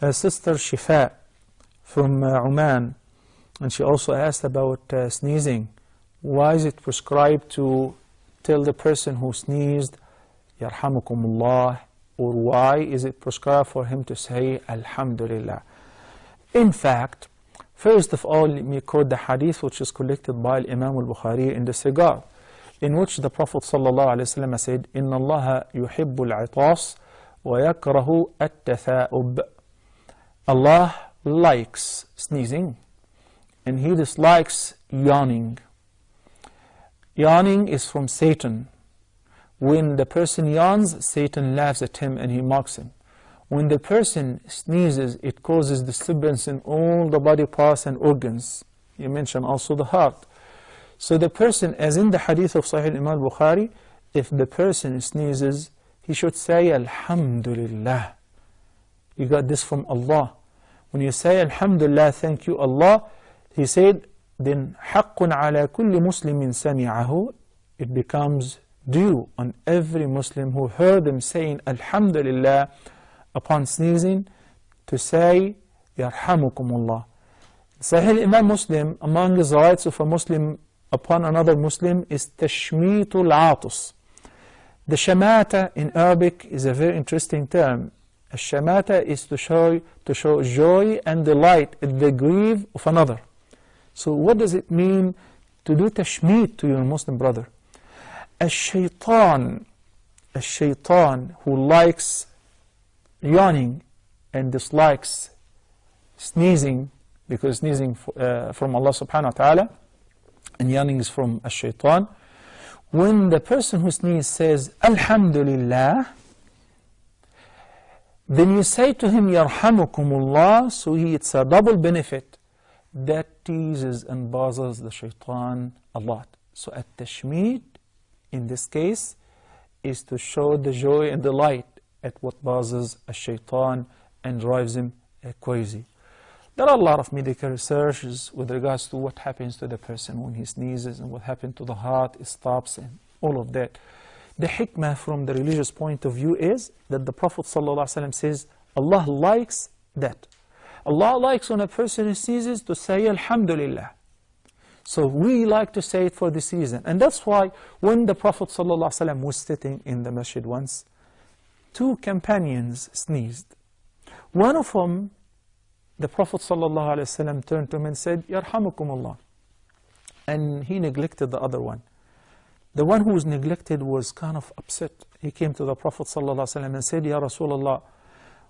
uh, Sister Shifa from uh, Oman, and she also asked about uh, sneezing. Why is it prescribed to tell the person who sneezed, Yarhamukumullah, or why is it prescribed for him to say Alhamdulillah? In fact, first of all, let me quote the hadith which is collected by Imam al-Bukhari in this regard, in which the Prophet ﷺ said, إِنَّ اللَّهَ يُحِبُّ الْعِطَاسِ وَيَكْرَهُ التَّثَاؤُبِ Allah likes sneezing and He dislikes yawning. Yawning is from Satan. When the person yawns, Satan laughs at him and he mocks him. When the person sneezes, it causes disturbance in all the body parts and organs. You mentioned also the heart. So the person, as in the hadith of Sahih Imam Bukhari, if the person sneezes, he should say Alhamdulillah. You got this from Allah. When you say Alhamdulillah, thank you Allah, he said, then حق على كل مسلم سمعه, it becomes due on every Muslim who heard them saying Alhamdulillah upon sneezing to say Yarhamukumullah. Sahih Imam Muslim, among his rights of a Muslim upon another Muslim is Tashmitul Atus. The shamata in Arabic is a very interesting term. A shamata is to show, to show joy and delight at the grief of another. So what does it mean to do tashmeet to your Muslim brother? A shaitan, a shaitan who likes yawning and dislikes sneezing, because sneezing uh, from Allah subhanahu wa ta'ala, and yawning is from a shaitan. When the person who sneezes says, Alhamdulillah, then you say to him, Yarhamukumullah, so he, it's a double benefit that teases and bothers the shaitan a lot. So at tashmeed, in this case, is to show the joy and delight at what bothers a shaitan and drives him crazy. There are a lot of medical researches with regards to what happens to the person when he sneezes and what happens to the heart, it stops and all of that. The hikmah from the religious point of view is that the Prophet ﷺ says, Allah likes that. Allah likes when a person sneezes to say Alhamdulillah. So we like to say it for this reason. And that's why when the Prophet ﷺ was sitting in the masjid once, two companions sneezed. One of them, the Prophet ﷺ turned to him and said, Yarhamukumullah. And he neglected the other one. The one who was neglected was kind of upset. He came to the Prophet ﷺ and said, Ya Rasulullah,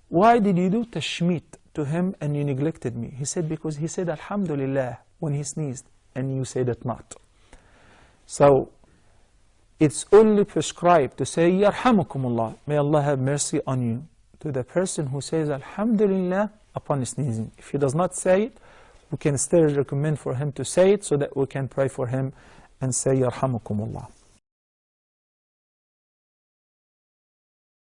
why did you do tashmeet to him and you neglected me? He said, because he said Alhamdulillah when he sneezed and you said it not. So it's only prescribed to say Yarhamukumullah, may Allah have mercy on you, to the person who says Alhamdulillah upon sneezing. If he does not say it, we can still recommend for him to say it so that we can pray for him and say Yarhamukumullah.